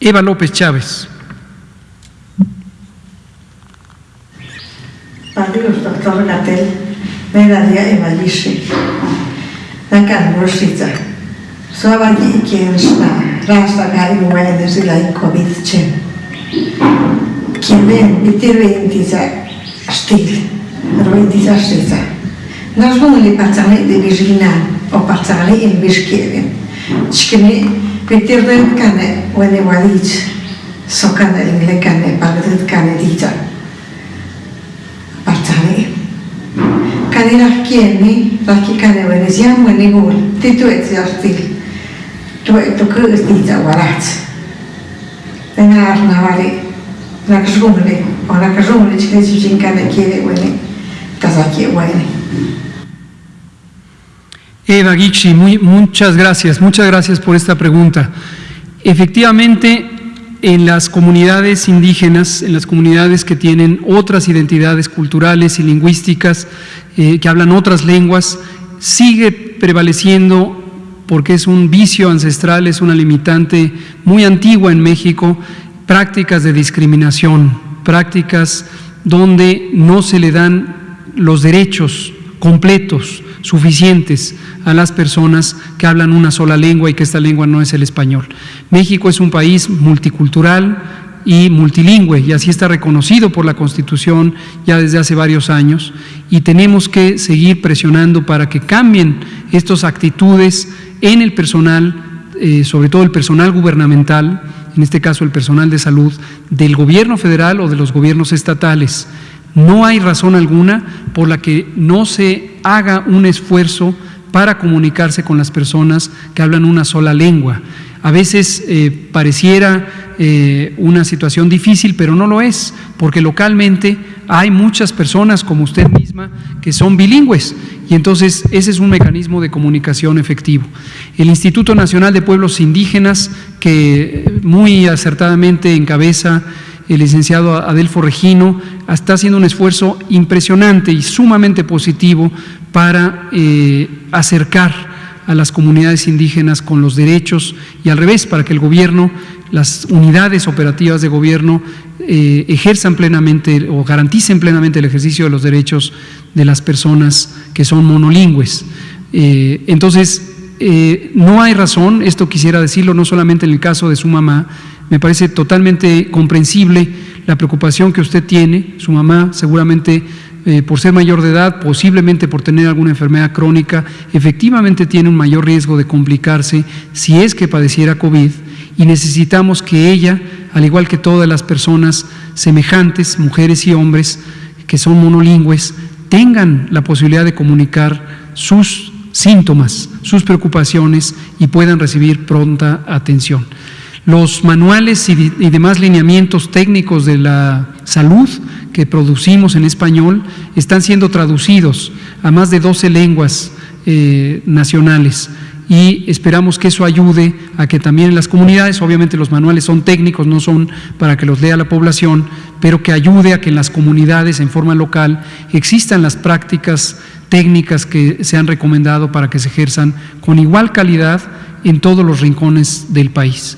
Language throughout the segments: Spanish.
Eva López Chávez. Adiós, doctor Gatel. Medalia Eva Lishi. Nakan Rosita. Sovani kiensna rasta imuene sila in covid chen. Kiemen bitirventisa stil. Roventisa stita. Nas vumli pazzale di vigina o pazzale in bischieven. Chkini bitirvent kane wene walic. Sokane ingle kane pagdet kane dita. Pazzale kani rahkieni, rahki kane wene siam wene gul, ti tu et siastil, tu et tu kõõs tiidza varats. Tena arna vali, rakas rumli, o rakas rumli chkesi sin kane kiele wene, tasaki wene. Eva Gixi, muy, muchas gracias, muchas gracias por esta pregunta. Efectivamente, en las comunidades indígenas, en las comunidades que tienen otras identidades culturales y lingüísticas, eh, que hablan otras lenguas, sigue prevaleciendo porque es un vicio ancestral, es una limitante muy antigua en México, prácticas de discriminación, prácticas donde no se le dan los derechos completos, suficientes a las personas que hablan una sola lengua y que esta lengua no es el español. México es un país multicultural y multilingüe y así está reconocido por la Constitución ya desde hace varios años y tenemos que seguir presionando para que cambien estas actitudes en el personal, eh, sobre todo el personal gubernamental, en este caso el personal de salud, del gobierno federal o de los gobiernos estatales. No hay razón alguna por la que no se haga un esfuerzo para comunicarse con las personas que hablan una sola lengua. A veces eh, pareciera eh, una situación difícil, pero no lo es, porque localmente hay muchas personas como usted misma que son bilingües y entonces ese es un mecanismo de comunicación efectivo. El Instituto Nacional de Pueblos Indígenas, que muy acertadamente encabeza el licenciado Adelfo Regino, está haciendo un esfuerzo impresionante y sumamente positivo para eh, acercar a las comunidades indígenas con los derechos y al revés, para que el gobierno, las unidades operativas de gobierno eh, ejerzan plenamente o garanticen plenamente el ejercicio de los derechos de las personas que son monolingües. Eh, entonces, no hay razón, esto quisiera decirlo no solamente en el caso de su mamá, me parece totalmente comprensible la preocupación que usted tiene, su mamá seguramente eh, por ser mayor de edad, posiblemente por tener alguna enfermedad crónica, efectivamente tiene un mayor riesgo de complicarse si es que padeciera COVID. Y necesitamos que ella, al igual que todas las personas semejantes, mujeres y hombres que son monolingües, tengan la posibilidad de comunicar sus síntomas, sus preocupaciones y puedan recibir pronta atención. Los manuales y, demás lineamientos técnicos de la salud que producimos en español están siendo traducidos a más de 12 lenguas eh, nacionales y esperamos que eso ayude a que también en las comunidades, obviamente los manuales son técnicos, no son para que los lea la población, pero que ayude a que en las comunidades en forma local existan las prácticas técnicas que se han recomendado para que se ejerzan con igual calidad en todos los rincones del país.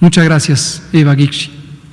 Muchas gracias, Eva Gixi.